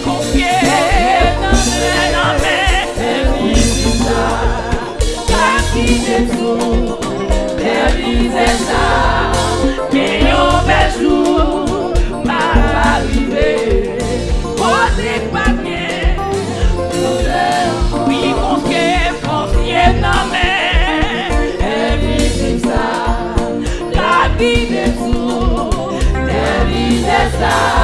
confie la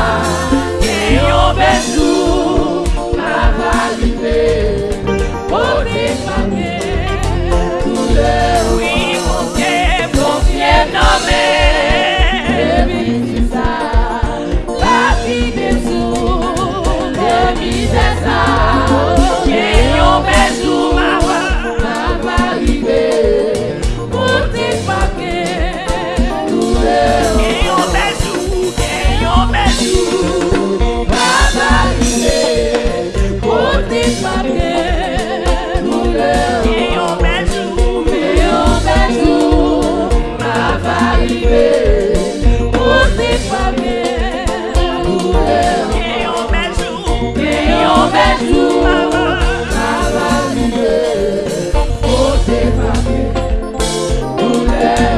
Yeah.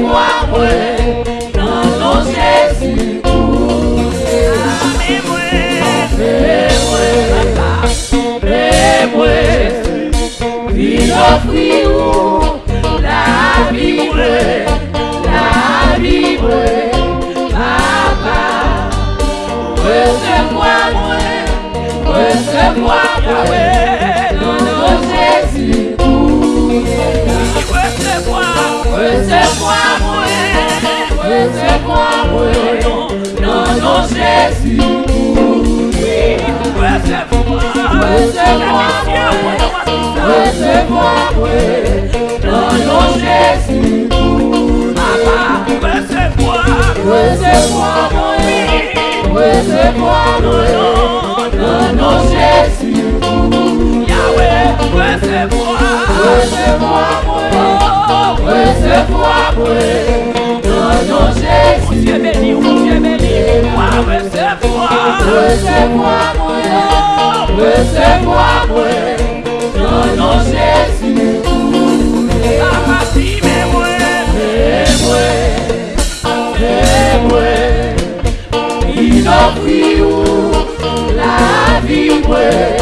Moi, dans nos Jésus. Fais-moi, fais-moi, il offrit la vie, la papa. Recevoir moi, recevoir moi, Jésus. Recevoir Dieu béni, oh Dieu béni, moi recevoir. Recevoir moi, recevoir moi, dans nos Jésus. Papa, si mais moi, Fais-moi, fais-moi, il offrit la vie, moi,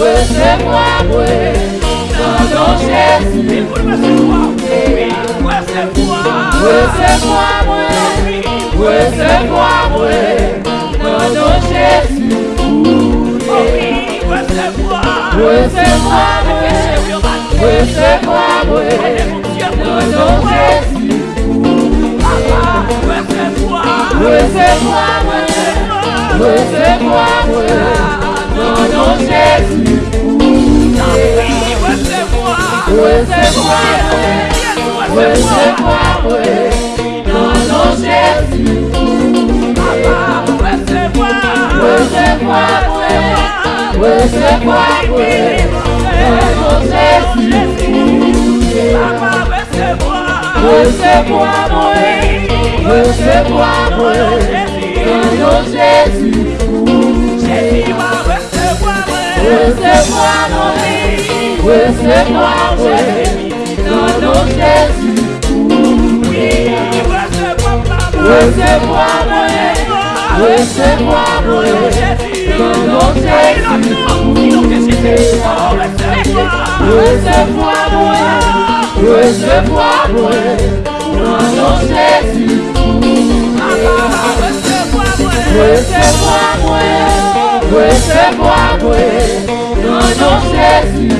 la vie, ouais, la vie, ouais, papa. Recevoir moi, recevoir moi, dans nos Jésus. recevoir, Recevoir moi, recevoir moi, dans nos Jésus. Seigneur, recevoir, Recevoir dans nos Jésus. Recevoir, Recevoir recevoir dans nos Jésus. Recevoir, Recevoir dans nos Jésus. Jésus va recevoir, Recevoir moi, recevoir moi, dans nos Jésus. oui, moi, recevoir moi, dans nos Jésus. Recevoir moi, recevoir moi, dans nos Jésus. Moi, moi, dans nos Jésus.